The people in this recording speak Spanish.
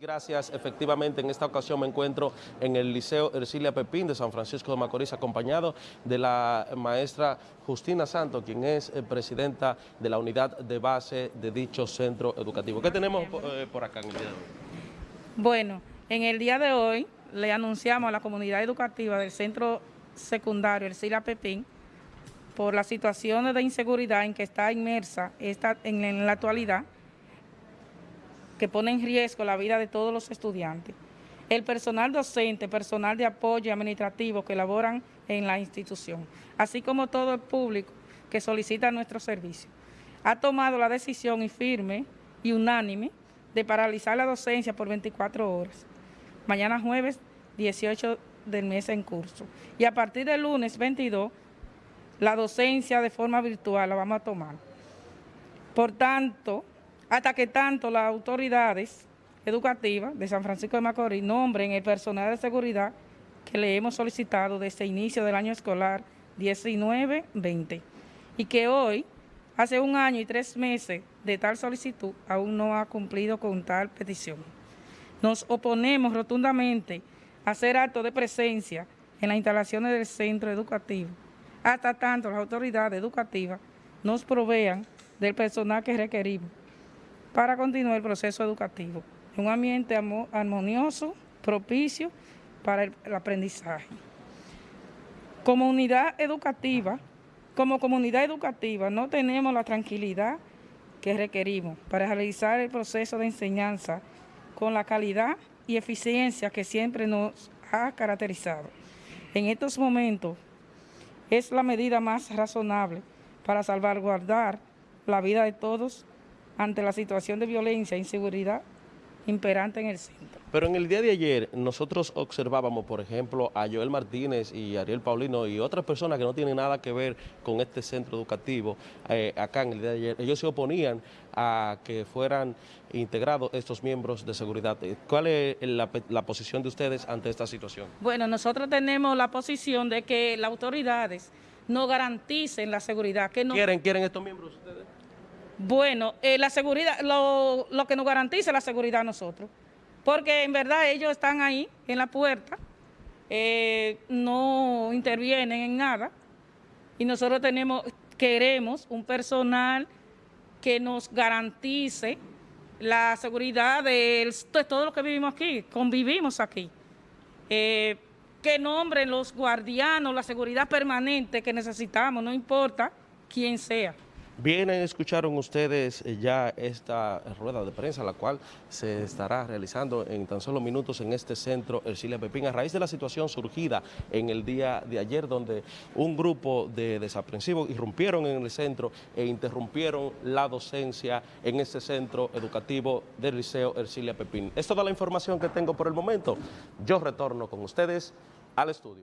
Gracias. Efectivamente, en esta ocasión me encuentro en el Liceo Ercilia Pepín de San Francisco de Macorís, acompañado de la maestra Justina Santo, quien es eh, presidenta de la unidad de base de dicho centro educativo. ¿Qué tenemos eh, por acá en el día de hoy? Bueno, en el día de hoy le anunciamos a la comunidad educativa del centro secundario Ercilia Pepín por las situaciones de inseguridad en que está inmersa esta, en la actualidad, que pone en riesgo la vida de todos los estudiantes. El personal docente, personal de apoyo administrativo que laboran en la institución, así como todo el público que solicita nuestro servicio, ha tomado la decisión y firme y unánime de paralizar la docencia por 24 horas. Mañana jueves 18 del mes en curso. Y a partir del lunes 22, la docencia de forma virtual la vamos a tomar. Por tanto, hasta que tanto las autoridades educativas de San Francisco de Macorís nombren el personal de seguridad que le hemos solicitado desde el inicio del año escolar 19-20 y que hoy, hace un año y tres meses de tal solicitud, aún no ha cumplido con tal petición. Nos oponemos rotundamente a hacer acto de presencia en las instalaciones del centro educativo, hasta tanto las autoridades educativas nos provean del personal que requerimos para continuar el proceso educativo. Un ambiente armonioso, propicio para el, aprendizaje. Comunidad educativa, como comunidad educativa no tenemos la tranquilidad que requerimos para realizar el proceso de enseñanza con la calidad y eficiencia que siempre nos ha caracterizado. En estos momentos es la medida más razonable para salvaguardar la vida de todos ante la situación de violencia e inseguridad imperante en el centro. Pero en el día de ayer nosotros observábamos, por ejemplo, a Joel Martínez y Ariel Paulino y otras personas que no tienen nada que ver con este centro educativo eh, acá en el día de ayer. Ellos se oponían a que fueran integrados estos miembros de seguridad. ¿Cuál es la, la posición de ustedes ante esta situación? Bueno, nosotros tenemos la posición de que las autoridades no garanticen la seguridad. Que no... ¿Quieren, ¿Quieren estos miembros ustedes? Bueno, eh, la seguridad, lo, lo, que nos garantiza la seguridad a nosotros, porque en verdad ellos están ahí en la puerta, eh, no intervienen en nada y nosotros tenemos, queremos un personal que nos garantice la seguridad de, todo lo que vivimos aquí, convivimos aquí. Eh, que nombren los guardianos, la seguridad permanente que necesitamos, no importa quién sea. Bien, escucharon ustedes eh, ya esta rueda de prensa, la cual se estará realizando en tan solo minutos en este centro Ercilia Pepín, a raíz de la situación surgida en el día de ayer, donde un grupo de desaprensivos irrumpieron en el centro e interrumpieron la docencia en este centro educativo del Liceo Ercilia Pepín. Es toda la información que tengo por el momento. Yo retorno con ustedes al estudio.